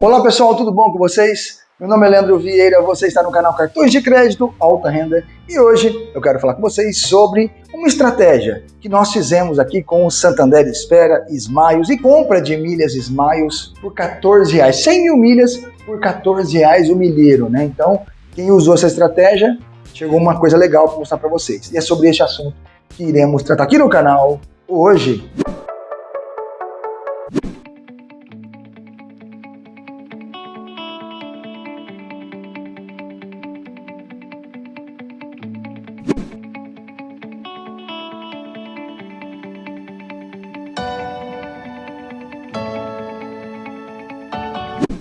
Olá pessoal, tudo bom com vocês? Meu nome é Leandro Vieira, você está no canal Cartões de Crédito Alta Renda e hoje eu quero falar com vocês sobre uma estratégia que nós fizemos aqui com o Santander Espera, Smiles e compra de milhas Smiles por 14 reais, 100 mil milhas por 14 reais o milheiro, né? Então, quem usou essa estratégia, chegou uma coisa legal para mostrar para vocês. E é sobre esse assunto que iremos tratar aqui no canal hoje.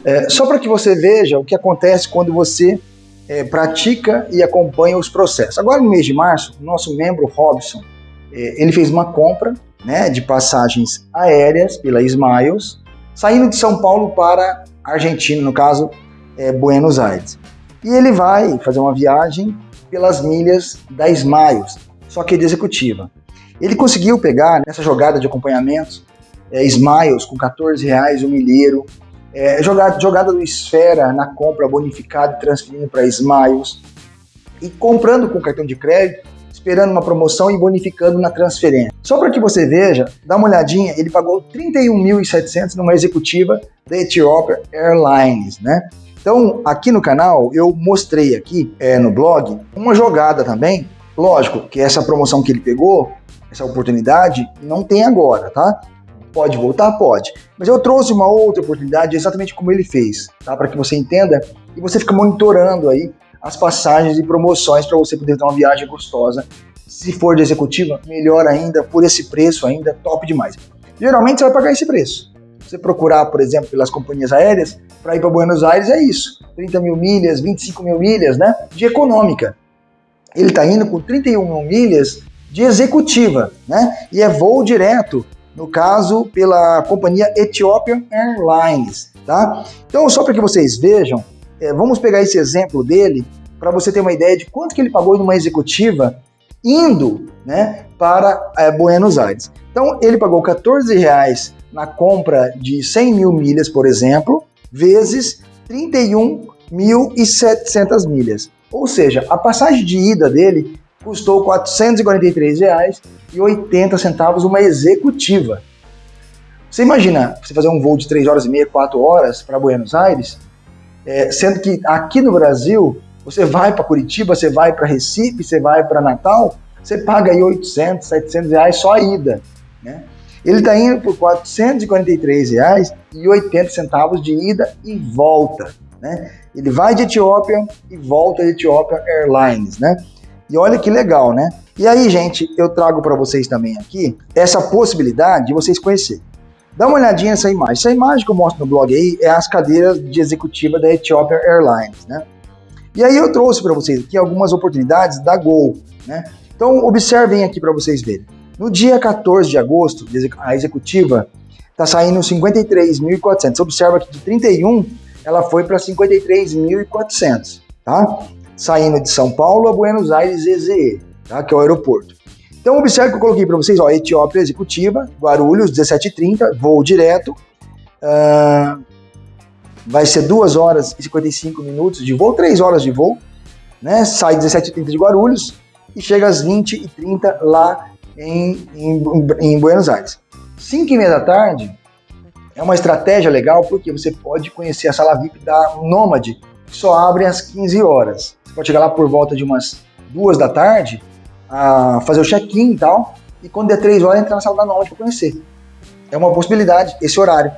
É, só para que você veja o que acontece quando você é, pratica e acompanha os processos. Agora, no mês de março, o nosso membro Robson, é, ele fez uma compra né, de passagens aéreas pela Smiles, saindo de São Paulo para Argentina, no caso, é, Buenos Aires. E ele vai fazer uma viagem pelas milhas da Smiles, só que de executiva. Ele conseguiu pegar nessa jogada de acompanhamento é, Smiles com 14 reais o milheiro, é, jogada, jogada do Esfera na compra bonificada transferindo para Smiles. E comprando com cartão de crédito, esperando uma promoção e bonificando na transferência. Só para que você veja, dá uma olhadinha, ele pagou 31.700 numa executiva da Ethiopia Airlines, né? Então, aqui no canal, eu mostrei aqui é, no blog uma jogada também. Lógico que essa promoção que ele pegou, essa oportunidade, não tem agora, tá? Pode voltar? Pode. Mas eu trouxe uma outra oportunidade exatamente como ele fez, tá? Para que você entenda e você fica monitorando aí as passagens e promoções para você poder ter uma viagem gostosa. Se for de executiva, melhor ainda, por esse preço ainda, top demais. Geralmente você vai pagar esse preço. Você procurar, por exemplo, pelas companhias aéreas, para ir para Buenos Aires é isso. 30 mil milhas, 25 mil milhas, né? De econômica. Ele está indo com 31 mil milhas de executiva, né? E é voo direto no caso pela companhia Ethiopian Airlines, tá? Então, só para que vocês vejam, é, vamos pegar esse exemplo dele para você ter uma ideia de quanto que ele pagou numa executiva indo, né, para é, Buenos Aires. Então, ele pagou 14 reais na compra de 100 mil milhas, por exemplo, vezes 31.700 milhas. Ou seja, a passagem de ida dele custou R$ 443,80 uma executiva. Você imagina você fazer um voo de 3 horas e meia, 4 horas para Buenos Aires, é, sendo que aqui no Brasil, você vai para Curitiba, você vai para Recife, você vai para Natal, você paga aí 800, 700 reais só a ida. Né? Ele está indo por R$ 443,80 de ida e volta. Né? Ele vai de Etiópia e volta de Etiópia Airlines. Né? E olha que legal, né? E aí, gente, eu trago para vocês também aqui essa possibilidade de vocês conhecerem. Dá uma olhadinha nessa imagem. Essa imagem que eu mostro no blog aí é as cadeiras de executiva da Ethiopia Airlines, né? E aí eu trouxe para vocês aqui algumas oportunidades da Gol, né? Então observem aqui para vocês verem. No dia 14 de agosto, a executiva está saindo 53.400. Observa que de 31 ela foi para 53.400, tá? saindo de São Paulo a Buenos Aires EZE, tá? que é o aeroporto. Então observe que eu coloquei para vocês, ó, Etiópia Executiva, Guarulhos, 17h30, voo direto, uh, vai ser 2 horas e 55 minutos de voo, 3 horas de voo, né? sai 17h30 de Guarulhos e chega às 20h30 lá em, em, em Buenos Aires. 5 e meia da tarde é uma estratégia legal porque você pode conhecer a sala VIP da Nômade, que só abre às 15 horas pode chegar lá por volta de umas duas da tarde, a fazer o check-in e tal, e quando der três horas entrar na sala da Nômade para conhecer. É uma possibilidade, esse horário,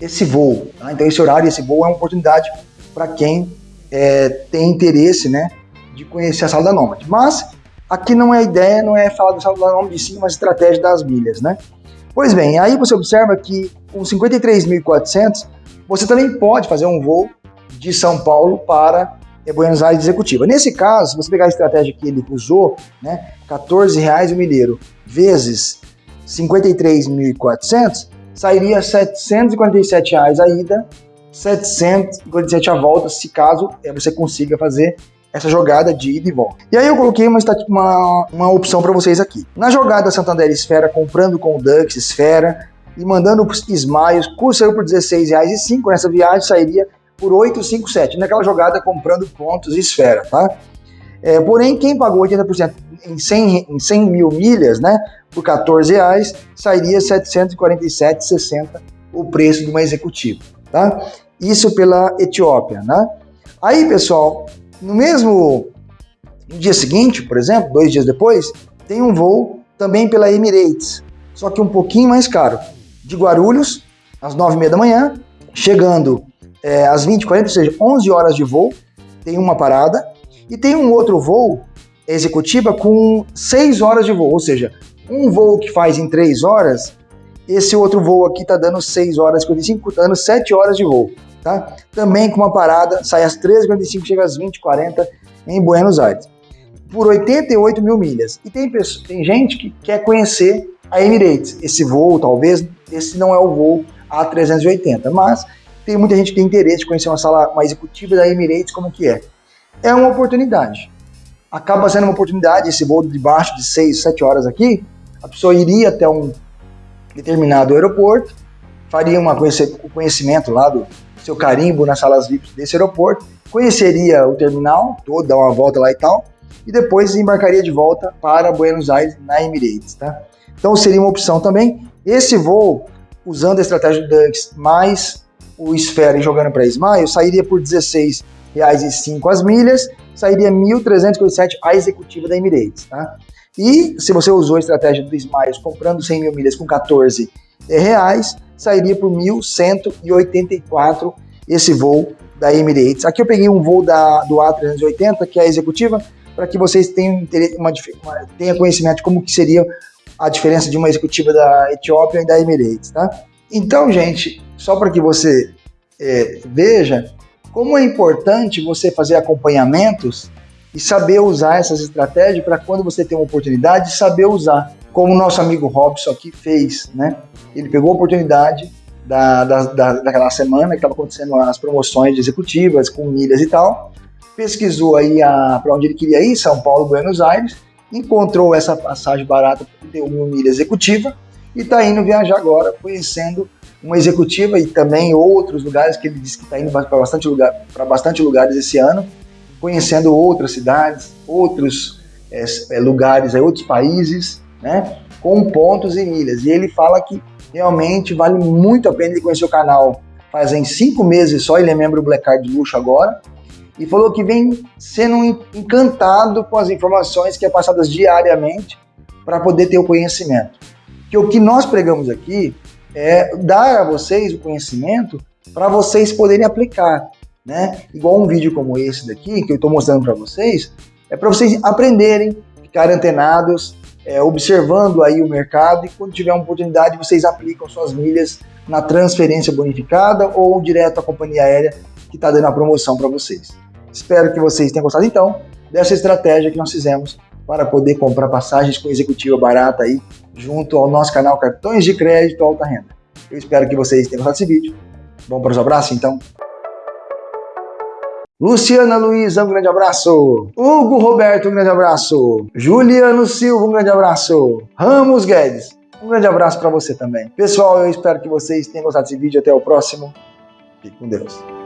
esse voo. Tá? Então esse horário, esse voo é uma oportunidade para quem é, tem interesse, né, de conhecer a sala da Nômade. Mas aqui não é ideia, não é falar da sala da Nômade, sim uma estratégia das milhas, né? Pois bem, aí você observa que com 53.400 você também pode fazer um voo de São Paulo para é Buenos Aires executiva. Nesse caso, se você pegar a estratégia que ele usou, né, 14 reais o milheiro vezes 53.400, sairia 747 reais a ida, 747 a volta, se caso é, você consiga fazer essa jogada de ida e volta. E aí eu coloquei uma, uma, uma opção para vocês aqui. Na jogada Santander Esfera, comprando com o Dux Esfera, e mandando os Smiles, custo saiu por R$16,05, nessa viagem sairia por 857, naquela jogada comprando pontos e esfera, tá? É, porém, quem pagou 80% em 100, em 100 mil milhas, né, por 14 reais, sairia 747,60 o preço de uma executiva, tá? Isso pela Etiópia, né? Aí, pessoal, no mesmo no dia seguinte, por exemplo, dois dias depois, tem um voo também pela Emirates, só que um pouquinho mais caro, de Guarulhos, às 9h30 da manhã, chegando é, às 20h40, ou seja, 11 horas de voo, tem uma parada, e tem um outro voo executiva com 6 horas de voo, ou seja, um voo que faz em 3 horas, esse outro voo aqui está dando 6 horas e 55, tá dando 7 horas de voo, tá? Também com uma parada, sai às 13h45, chega às 20h40 em Buenos Aires, por 88 mil milhas. E tem, pessoa, tem gente que quer conhecer a Emirates, esse voo, talvez, esse não é o voo A380, mas tem muita gente que tem interesse de conhecer uma sala, uma executiva da Emirates, como que é é uma oportunidade. Acaba sendo uma oportunidade, esse voo de baixo de 6, 7 horas aqui, a pessoa iria até um determinado aeroporto, faria uma o conhecimento lá do seu carimbo nas salas VIP desse aeroporto, conheceria o terminal todo, dar uma volta lá e tal, e depois embarcaria de volta para Buenos Aires na Emirates, tá? Então seria uma opção também. Esse voo, usando a estratégia do Dunks mais o Esfera e jogando para Smile, sairia por 16 reais e cinco as milhas, sairia 1.357 a executiva da Emirates, tá? E se você usou a estratégia do Smiles comprando 100 mil milhas com 14 reais, sairia por 1.184 esse voo da Emirates. Aqui eu peguei um voo da, do A380, que é a executiva, para que vocês tenham, uma, uma, tenham conhecimento de como que seria a diferença de uma executiva da Etiópia e da Emirates, tá? Então, gente, só para que você é, veja, como é importante você fazer acompanhamentos e saber usar essas estratégias para quando você tem uma oportunidade, saber usar. Como o nosso amigo Robson aqui fez, né? Ele pegou a oportunidade da, da, da daquela semana que estava acontecendo as promoções executivas com milhas e tal, pesquisou aí para onde ele queria ir, São Paulo, Buenos Aires, encontrou essa passagem barata por 31 mil milhas executiva e está indo viajar agora, conhecendo uma executiva e também outros lugares que ele disse que está indo para bastante, lugar, bastante lugares esse ano, conhecendo outras cidades, outros é, lugares, é, outros países, né, com pontos e milhas. E ele fala que realmente vale muito a pena ele conhecer o canal. Fazem cinco meses só, ele é membro do Black Card Luxo agora, e falou que vem sendo encantado com as informações que é passadas diariamente para poder ter o conhecimento. Que o que nós pregamos aqui é dar a vocês o conhecimento para vocês poderem aplicar, né? Igual um vídeo como esse daqui, que eu estou mostrando para vocês, é para vocês aprenderem, ficarem antenados, é, observando aí o mercado e quando tiver uma oportunidade vocês aplicam suas milhas na transferência bonificada ou direto à companhia aérea que está dando a promoção para vocês. Espero que vocês tenham gostado então dessa estratégia que nós fizemos para poder comprar passagens com executiva barata aí junto ao nosso canal Cartões de Crédito Alta Renda. Eu espero que vocês tenham gostado desse vídeo. Vamos para os abraços então? Luciana Luiza, um grande abraço. Hugo Roberto, um grande abraço. Juliano Silva, um grande abraço. Ramos Guedes, um grande abraço para você também. Pessoal, eu espero que vocês tenham gostado desse vídeo. Até o próximo. Fique com Deus.